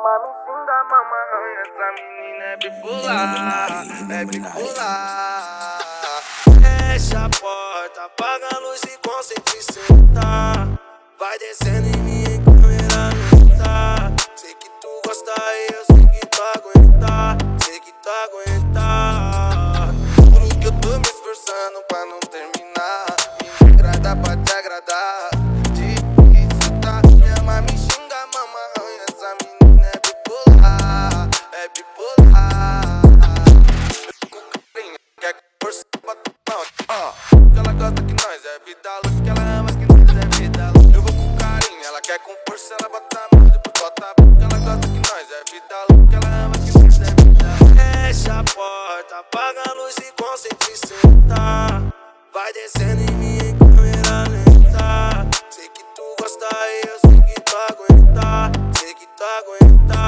mãe me xinga, mamãe, essa menina é bipolar, é bipolar. Fecha a porta, apaga a luz e concentra e senta. Vai descendo em gosta que nós é vida louca, que ela ama que nós é vida louca. Eu vou com carinho, ela quer com força, ela bota a mão, depois bota a boca. Ela gosta que nós é vida louca, que ela ama que nós é vida louca. Fecha a porta, apaga a luz e concentra e senta. Vai descendo em mim em câmera lenta. Sei que tu gosta e eu sei que tu aguenta, sei que tu aguenta.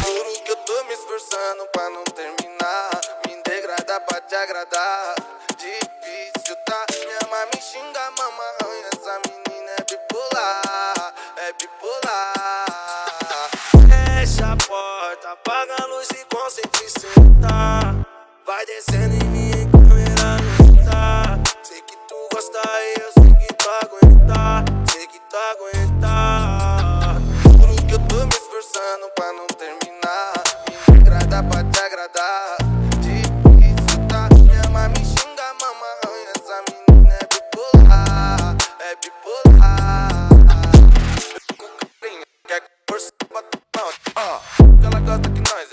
Juro que eu tô me esforçando pra não terminar. Me degradar pra te agradar. Difícil tá? Minha mãe me xinga, mamãe. Essa menina é bipolar, é bipolar. Fecha a porta, apaga a luz e concentra e senta. Vai descendo em mim em câmera lenta. Sei que tu gosta e eu sei que tu aguenta, sei que tu aguenta. Juro que eu tô me esforçando pra não terminar. Me degrada pra te agradar.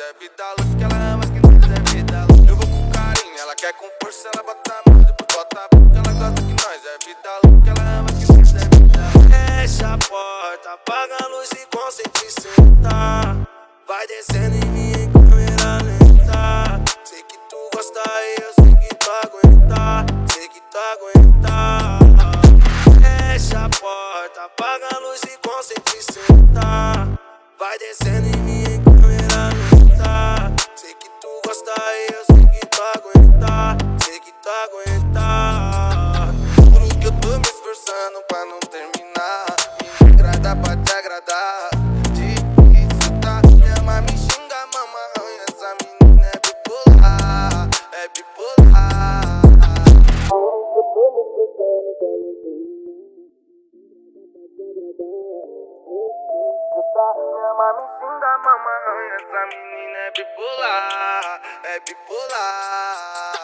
É vida louca, que ela ama que nós é vida louca. Eu vou com carinho, ela quer com força, ela bota a mão, depois bota a boca. Ela gosta que nós é vida louca, que ela ama que nós é vida louca. Fecha a porta, apaga a luz e concentra e senta. Vai descendo em mim em câmera lenta. Sei que tu gosta e eu sei que tu aguenta, sei que tu aguenta. Fecha a porta, apaga a luz e concentra e senta. Vai descendo Mãe me xinga, mamãe. Essa menina é bipolar, é bipolar.